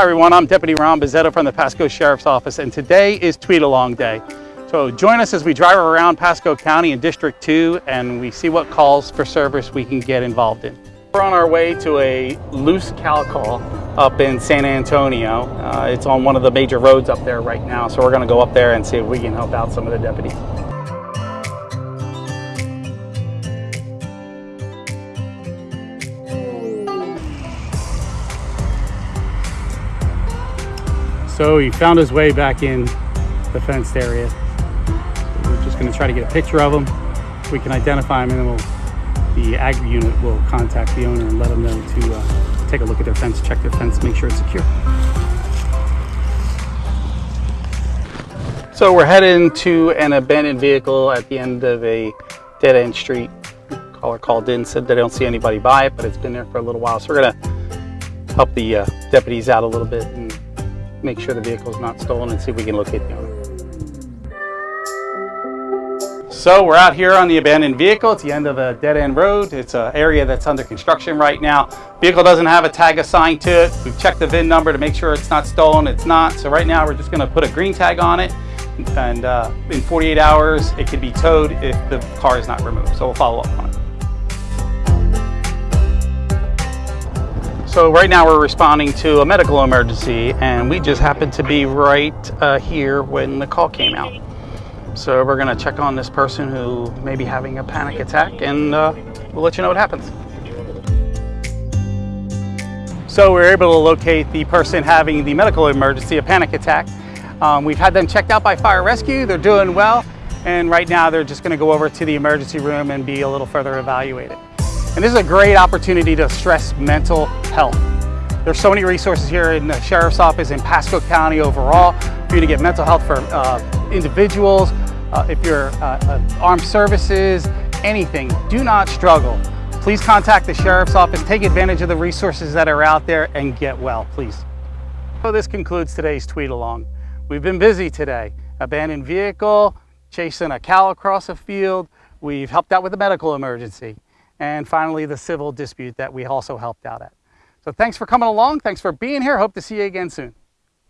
Hi everyone, I'm Deputy Ron Bizzetto from the Pasco Sheriff's Office and today is Tweet Along Day. So join us as we drive around Pasco County in District 2 and we see what calls for service we can get involved in. We're on our way to a loose cow call up in San Antonio. Uh, it's on one of the major roads up there right now, so we're gonna go up there and see if we can help out some of the deputies. So he found his way back in the fenced area. We're just gonna try to get a picture of him. We can identify him and then we'll, the ag unit will contact the owner and let them know to uh, take a look at their fence, check their fence, make sure it's secure. So we're heading to an abandoned vehicle at the end of a dead end street. Caller called in, said they don't see anybody by it, but it's been there for a little while. So we're gonna help the uh, deputies out a little bit make sure the vehicle is not stolen and see if we can locate the owner. So we're out here on the abandoned vehicle. It's the end of a dead end road. It's an area that's under construction right now. Vehicle doesn't have a tag assigned to it. We've checked the VIN number to make sure it's not stolen. It's not. So right now we're just gonna put a green tag on it and uh, in 48 hours it could be towed if the car is not removed. So we'll follow up on it. So right now we're responding to a medical emergency and we just happened to be right uh, here when the call came out. So we're gonna check on this person who may be having a panic attack and uh, we'll let you know what happens. So we are able to locate the person having the medical emergency, a panic attack. Um, we've had them checked out by fire rescue, they're doing well, and right now they're just gonna go over to the emergency room and be a little further evaluated. And this is a great opportunity to stress mental health. There's so many resources here in the Sheriff's Office in Pasco County overall for you to get mental health for uh, individuals, uh, if you're uh, uh, armed services, anything, do not struggle. Please contact the Sheriff's Office, take advantage of the resources that are out there and get well, please. So this concludes today's tweet along. We've been busy today. Abandoned vehicle, chasing a cow across a field. We've helped out with a medical emergency and finally the civil dispute that we also helped out at. So thanks for coming along. Thanks for being here. Hope to see you again soon.